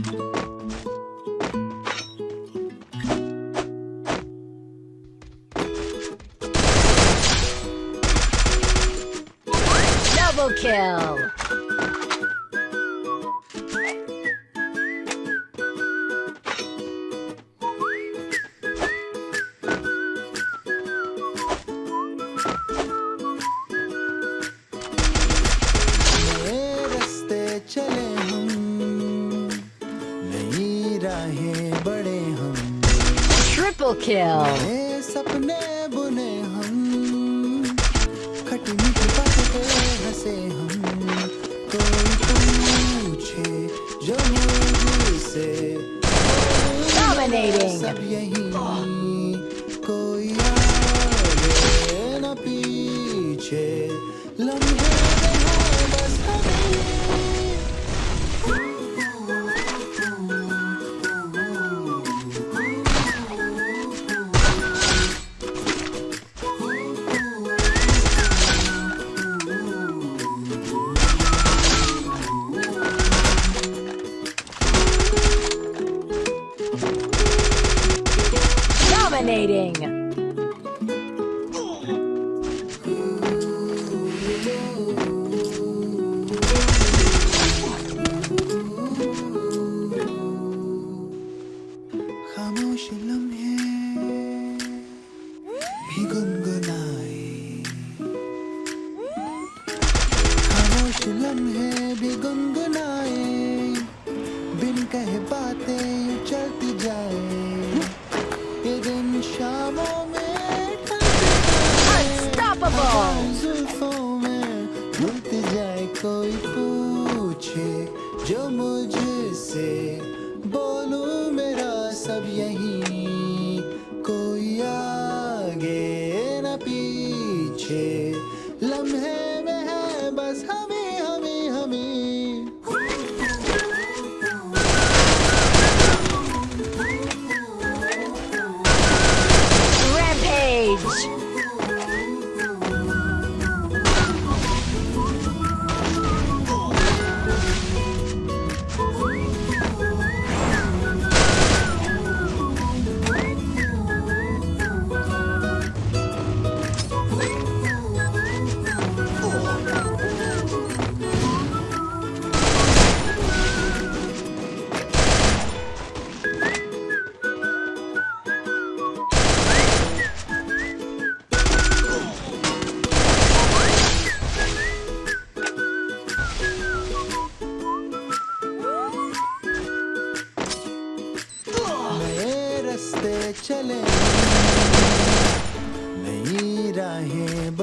Double kill! राहें बड़े हम। ट्रिपल किल सपने बुने हम। खटी मीठी बातों हंसे हम। कोई पूछे जो मुझसे। Dominating. सब यही। कोई आगे न पीछे। लम्हे Dominating! जाए कोई पूछे जो मुझसे चले। नई राहें